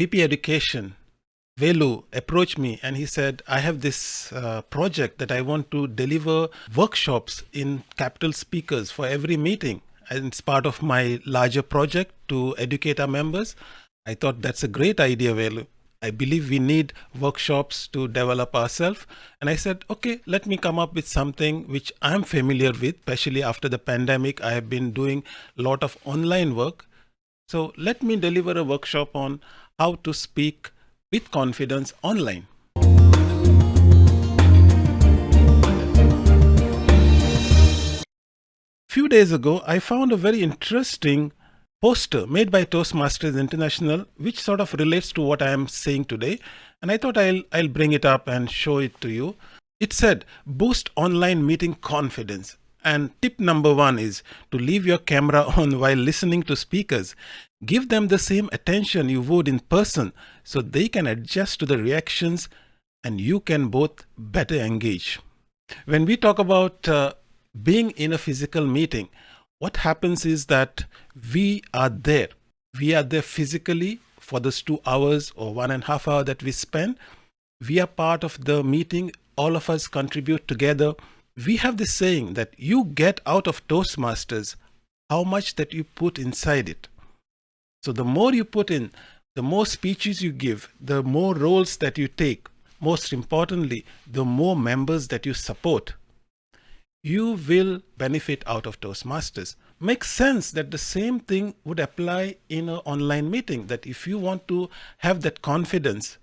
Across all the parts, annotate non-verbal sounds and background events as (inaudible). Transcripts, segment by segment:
VP Education, Velu, approached me and he said, I have this uh, project that I want to deliver workshops in capital speakers for every meeting. And it's part of my larger project to educate our members. I thought that's a great idea, Velu. I believe we need workshops to develop ourselves. And I said, okay, let me come up with something which I'm familiar with, especially after the pandemic. I have been doing a lot of online work. So let me deliver a workshop on how to speak with confidence online. Few days ago, I found a very interesting poster made by Toastmasters International, which sort of relates to what I am saying today. And I thought I'll, I'll bring it up and show it to you. It said, boost online meeting confidence. And tip number one is to leave your camera (laughs) on while listening to speakers. Give them the same attention you would in person so they can adjust to the reactions and you can both better engage. When we talk about uh, being in a physical meeting, what happens is that we are there. We are there physically for those two hours or one and a half hour that we spend. We are part of the meeting. All of us contribute together. We have this saying that you get out of Toastmasters how much that you put inside it. So the more you put in, the more speeches you give, the more roles that you take, most importantly, the more members that you support, you will benefit out of Toastmasters. Makes sense that the same thing would apply in an online meeting, that if you want to have that confidence,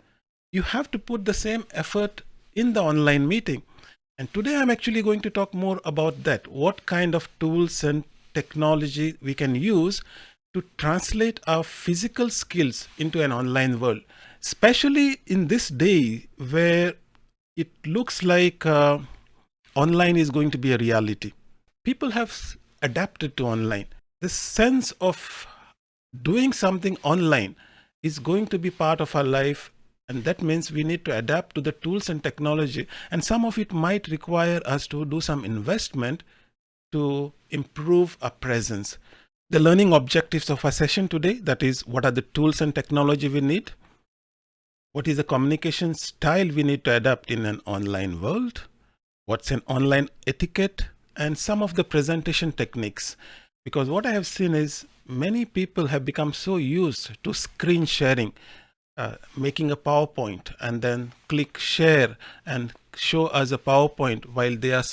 you have to put the same effort in the online meeting. And today I'm actually going to talk more about that, what kind of tools and technology we can use to translate our physical skills into an online world, especially in this day where it looks like uh, online is going to be a reality. People have adapted to online. The sense of doing something online is going to be part of our life and that means we need to adapt to the tools and technology and some of it might require us to do some investment to improve our presence. The learning objectives of our session today, that is what are the tools and technology we need? What is the communication style we need to adapt in an online world? what's an online etiquette and some of the presentation techniques. Because what I have seen is many people have become so used to screen sharing, uh, making a PowerPoint and then click share and show us a PowerPoint while they are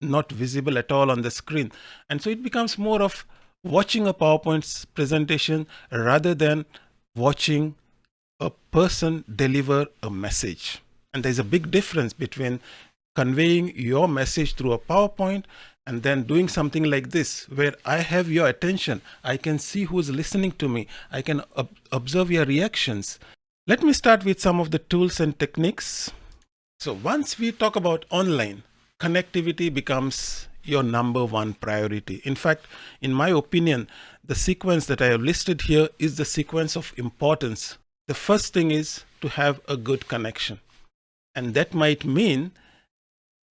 not visible at all on the screen. And so it becomes more of watching a PowerPoint presentation rather than watching a person deliver a message. And there's a big difference between conveying your message through a PowerPoint and then doing something like this where I have your attention. I can see who's listening to me. I can ob observe your reactions. Let me start with some of the tools and techniques. So once we talk about online, connectivity becomes your number one priority. In fact, in my opinion, the sequence that I have listed here is the sequence of importance. The first thing is to have a good connection. And that might mean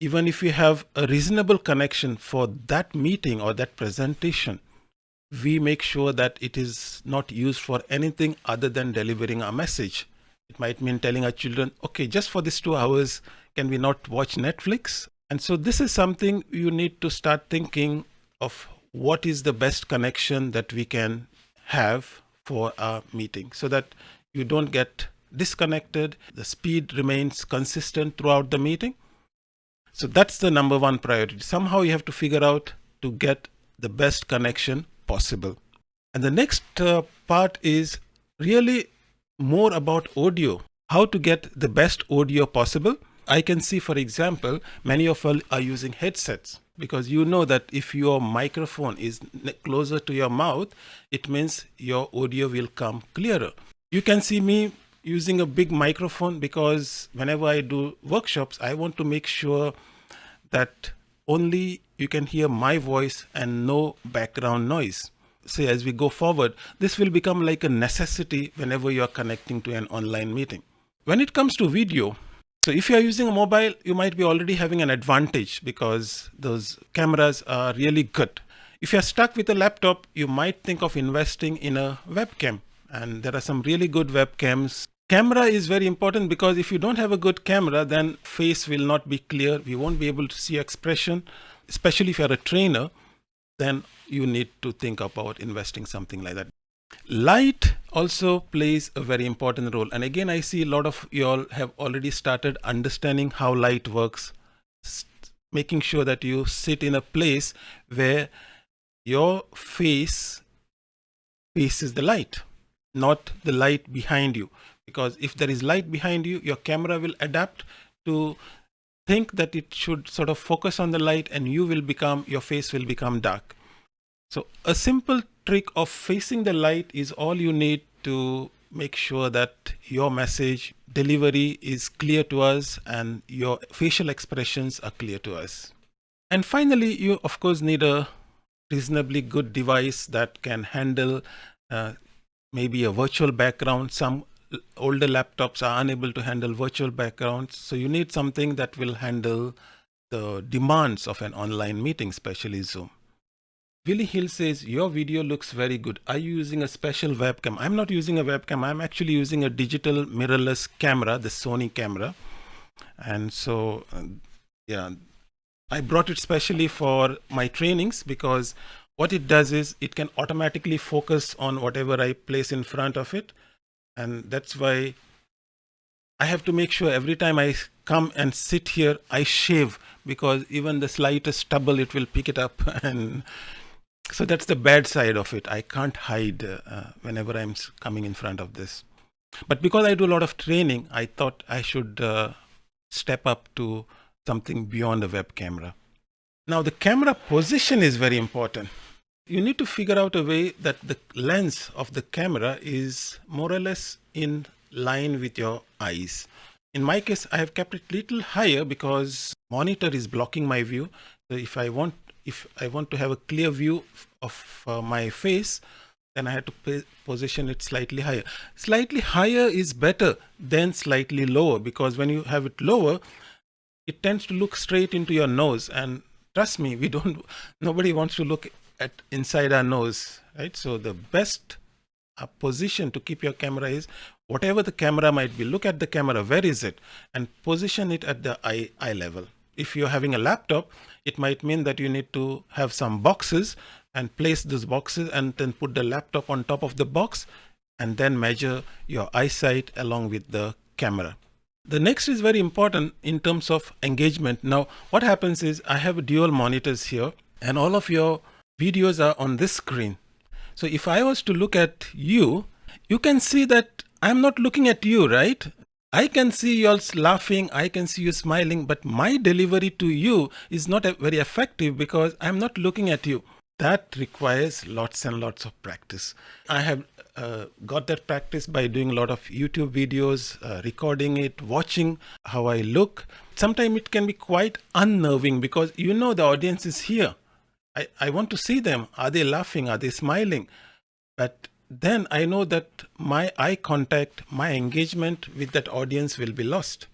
even if you have a reasonable connection for that meeting or that presentation, we make sure that it is not used for anything other than delivering a message. It might mean telling our children, okay, just for these two hours, can we not watch Netflix? And so this is something you need to start thinking of what is the best connection that we can have for our meeting so that you don't get disconnected, the speed remains consistent throughout the meeting, so that's the number one priority. Somehow you have to figure out to get the best connection possible. And the next uh, part is really more about audio, how to get the best audio possible. I can see, for example, many of us are using headsets because you know that if your microphone is closer to your mouth, it means your audio will come clearer. You can see me using a big microphone because whenever I do workshops, I want to make sure that only you can hear my voice and no background noise. Say as we go forward, this will become like a necessity whenever you are connecting to an online meeting. When it comes to video, so if you are using a mobile, you might be already having an advantage because those cameras are really good. If you're stuck with a laptop, you might think of investing in a webcam and there are some really good webcams. Camera is very important because if you don't have a good camera, then face will not be clear. We won't be able to see expression, especially if you're a trainer, then you need to think about investing something like that. Light also plays a very important role. And again, I see a lot of you all have already started understanding how light works, making sure that you sit in a place where your face faces the light, not the light behind you. Because if there is light behind you, your camera will adapt to think that it should sort of focus on the light and you will become, your face will become dark. So a simple trick of facing the light is all you need to make sure that your message delivery is clear to us and your facial expressions are clear to us. And finally, you of course need a reasonably good device that can handle uh, maybe a virtual background. Some older laptops are unable to handle virtual backgrounds. So you need something that will handle the demands of an online meeting, especially Zoom. Willie Hill says, your video looks very good. Are you using a special webcam? I'm not using a webcam. I'm actually using a digital mirrorless camera, the Sony camera. And so, uh, yeah, I brought it specially for my trainings because what it does is it can automatically focus on whatever I place in front of it. And that's why I have to make sure every time I come and sit here, I shave because even the slightest stubble, it will pick it up. (laughs) And so that's the bad side of it. I can't hide uh, whenever I'm coming in front of this. But because I do a lot of training, I thought I should uh, step up to something beyond a web camera. Now the camera position is very important. You need to figure out a way that the lens of the camera is more or less in line with your eyes. In my case, I have kept it little higher because monitor is blocking my view. So if I want, if I want to have a clear view of uh, my face, then I have to position it slightly higher. Slightly higher is better than slightly lower because when you have it lower, it tends to look straight into your nose and trust me we don't (laughs) nobody wants to look at inside our nose right? So the best uh, position to keep your camera is whatever the camera might be. Look at the camera. Where is it? And position it at the eye eye level. If you're having a laptop it might mean that you need to have some boxes and place those boxes and then put the laptop on top of the box and then measure your eyesight along with the camera. The next is very important in terms of engagement. Now, what happens is I have dual monitors here and all of your videos are on this screen. So if I was to look at you, you can see that I'm not looking at you, right? I can see you all laughing, I can see you smiling, but my delivery to you is not very effective because I'm not looking at you. That requires lots and lots of practice. I have uh, got that practice by doing a lot of YouTube videos, uh, recording it, watching how I look. Sometimes it can be quite unnerving because you know the audience is here. I, I want to see them. Are they laughing? Are they smiling? But then I know that my eye contact, my engagement with that audience will be lost.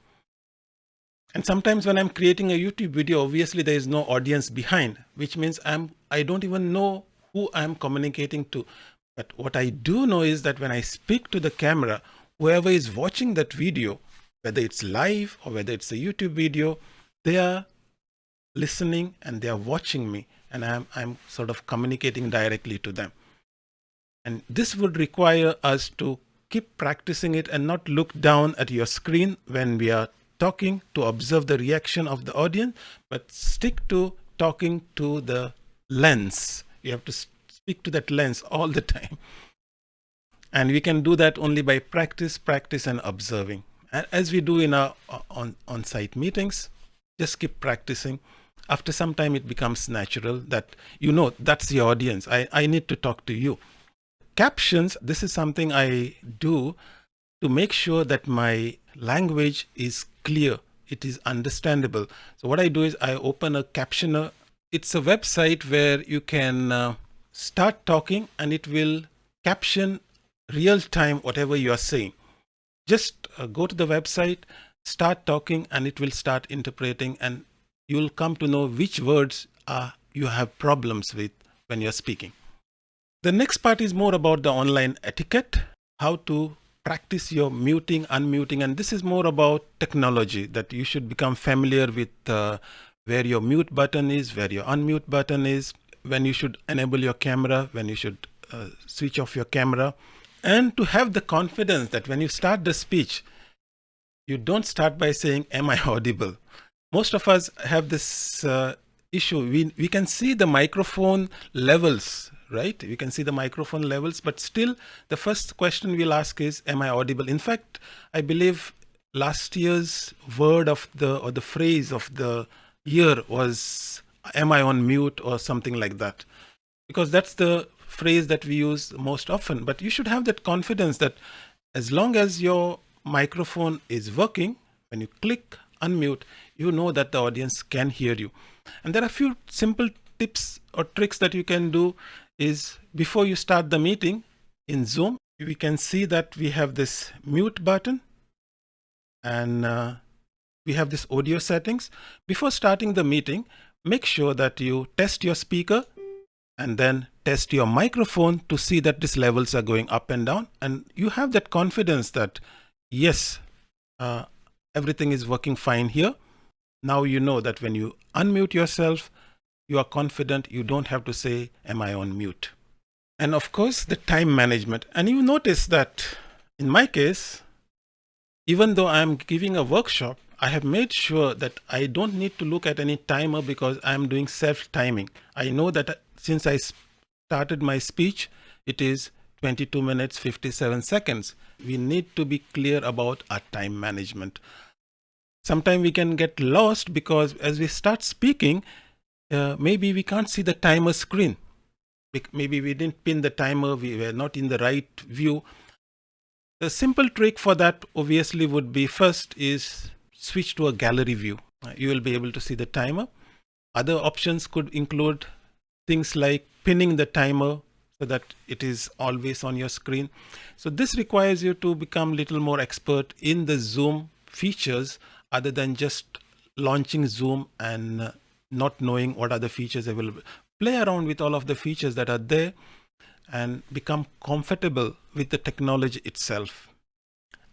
And sometimes when I'm creating a YouTube video, obviously there is no audience behind, which means I'm, I don't even know who I'm communicating to. But what I do know is that when I speak to the camera, whoever is watching that video, whether it's live or whether it's a YouTube video, they are listening and they are watching me and I'm, I'm sort of communicating directly to them. And this would require us to keep practicing it and not look down at your screen when we are talking to observe the reaction of the audience, but stick to talking to the lens. You have to speak to that lens all the time. And we can do that only by practice, practice and observing. As we do in our on, on-site meetings, just keep practicing. After some time, it becomes natural that you know that's the audience. I, I need to talk to you. Captions, this is something I do to make sure that my language is clear. It is understandable. So what I do is I open a captioner. It's a website where you can uh, start talking and it will caption real time whatever you are saying. Just uh, go to the website, start talking and it will start interpreting and you'll come to know which words uh, you have problems with when you're speaking. The next part is more about the online etiquette. how to practice your muting, unmuting, and this is more about technology that you should become familiar with uh, where your mute button is, where your unmute button is, when you should enable your camera, when you should uh, switch off your camera, and to have the confidence that when you start the speech, you don't start by saying, am I audible? Most of us have this uh, issue. We, we can see the microphone levels, right? We can see the microphone levels, but still the first question we'll ask is, am I audible? In fact, I believe last year's word of the, or the phrase of the year was, am I on mute or something like that? Because that's the phrase that we use most often, but you should have that confidence that as long as your microphone is working, when you click unmute, you know that the audience can hear you. And there are a few simple tips or tricks that you can do is before you start the meeting in Zoom, we can see that we have this mute button and uh, we have this audio settings. Before starting the meeting, make sure that you test your speaker and then test your microphone to see that these levels are going up and down. And you have that confidence that, yes, uh, everything is working fine here. Now you know that when you unmute yourself, you are confident you don't have to say, am I on mute? And of course, the time management. And you notice that in my case, even though I'm giving a workshop, I have made sure that I don't need to look at any timer because I'm doing self-timing. I know that since I started my speech, it is 22 minutes 57 seconds. We need to be clear about our time management. Sometimes we can get lost because as we start speaking, uh, maybe we can't see the timer screen. Maybe we didn't pin the timer, we were not in the right view. The simple trick for that obviously would be first is switch to a gallery view. Uh, you will be able to see the timer. Other options could include things like pinning the timer so that it is always on your screen. So this requires you to become a little more expert in the Zoom features other than just launching Zoom and uh, not knowing what are the features available. Play around with all of the features that are there and become comfortable with the technology itself.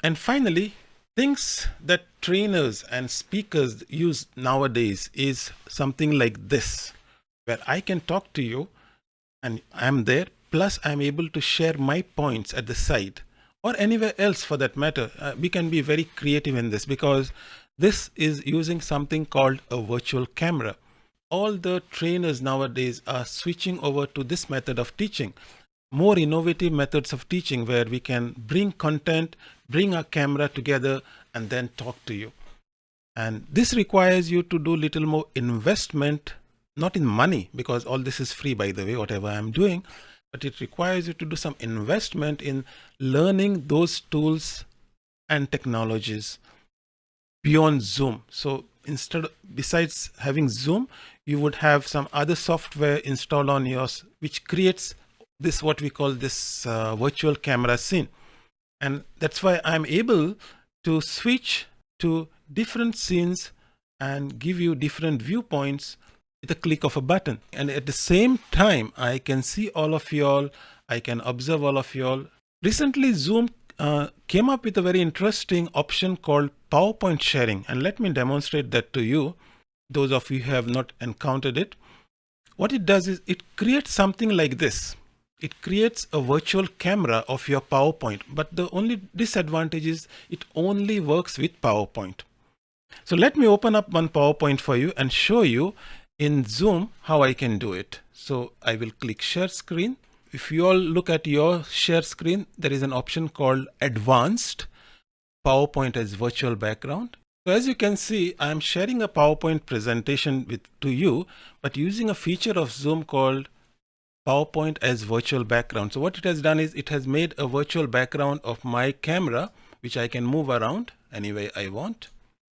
And finally, things that trainers and speakers use nowadays is something like this, where I can talk to you and I'm there, plus I'm able to share my points at the side or anywhere else for that matter. Uh, we can be very creative in this because this is using something called a virtual camera. All the trainers nowadays are switching over to this method of teaching. More innovative methods of teaching where we can bring content bring our camera together and then talk to you. And this requires you to do little more investment not in money because all this is free by the way whatever i'm doing but it requires you to do some investment in learning those tools and technologies beyond zoom so instead of besides having zoom you would have some other software installed on yours, which creates this what we call this uh, virtual camera scene. And that's why I'm able to switch to different scenes and give you different viewpoints with a click of a button. And at the same time, I can see all of y'all. I can observe all of y'all. Recently, Zoom uh, came up with a very interesting option called PowerPoint sharing. And let me demonstrate that to you those of you who have not encountered it, what it does is it creates something like this. It creates a virtual camera of your PowerPoint, but the only disadvantage is it only works with PowerPoint. So let me open up one PowerPoint for you and show you in Zoom how I can do it. So I will click share screen. If you all look at your share screen, there is an option called advanced PowerPoint as virtual background. So as you can see, I'm sharing a PowerPoint presentation with to you, but using a feature of Zoom called PowerPoint as virtual background. So what it has done is it has made a virtual background of my camera, which I can move around any way I want.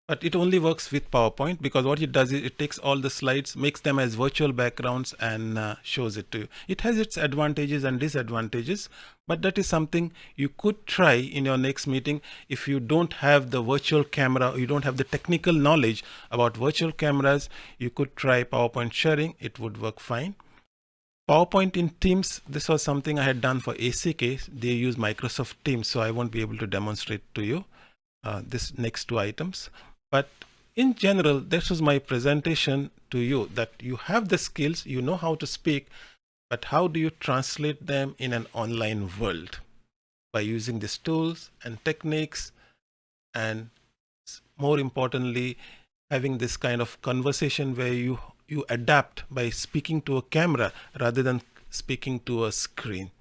But it only works with PowerPoint because what it does is it takes all the slides, makes them as virtual backgrounds and uh, shows it to you. It has its advantages and disadvantages, but that is something you could try in your next meeting. If you don't have the virtual camera, you don't have the technical knowledge about virtual cameras, you could try PowerPoint sharing. It would work fine. PowerPoint in Teams, this was something I had done for ACK. They use Microsoft Teams, so I won't be able to demonstrate to you uh, this next two items. But in general, this was my presentation to you that you have the skills, you know how to speak, but how do you translate them in an online world by using these tools and techniques and more importantly, having this kind of conversation where you you adapt by speaking to a camera rather than speaking to a screen.